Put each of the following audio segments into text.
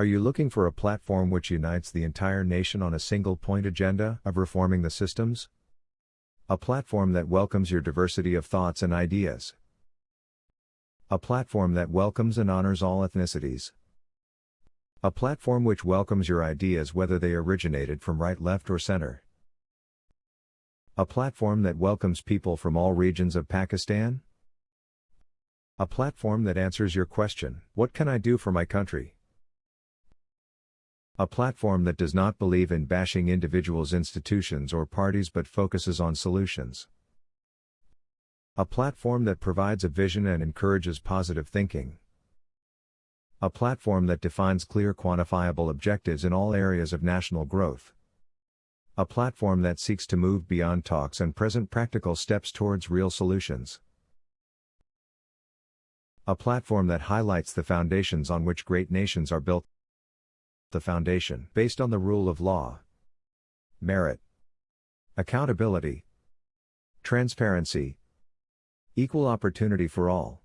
Are you looking for a platform which unites the entire nation on a single point agenda of reforming the systems? A platform that welcomes your diversity of thoughts and ideas. A platform that welcomes and honors all ethnicities. A platform which welcomes your ideas whether they originated from right, left, or center. A platform that welcomes people from all regions of Pakistan? A platform that answers your question What can I do for my country? A platform that does not believe in bashing individuals, institutions, or parties but focuses on solutions. A platform that provides a vision and encourages positive thinking. A platform that defines clear quantifiable objectives in all areas of national growth. A platform that seeks to move beyond talks and present practical steps towards real solutions. A platform that highlights the foundations on which great nations are built the foundation based on the rule of law, merit, accountability, transparency, equal opportunity for all,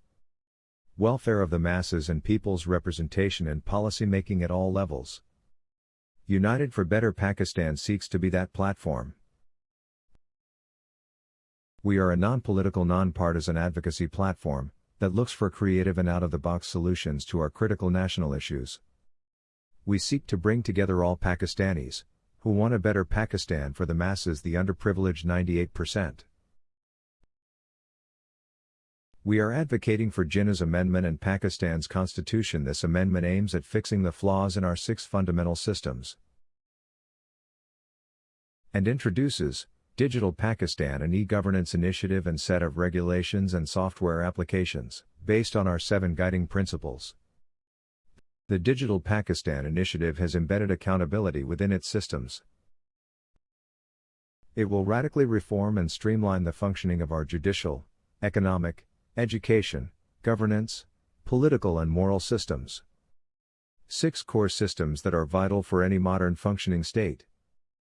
welfare of the masses and people's representation and policy making at all levels. United for Better Pakistan seeks to be that platform. We are a non political, non partisan advocacy platform that looks for creative and out of the box solutions to our critical national issues we seek to bring together all Pakistanis, who want a better Pakistan for the masses, the underprivileged 98%. We are advocating for Jinnah's amendment and Pakistan's constitution. This amendment aims at fixing the flaws in our six fundamental systems and introduces Digital Pakistan, an e governance initiative and set of regulations and software applications, based on our seven guiding principles. The Digital Pakistan initiative has embedded accountability within its systems. It will radically reform and streamline the functioning of our judicial, economic, education, governance, political, and moral systems. Six core systems that are vital for any modern functioning state.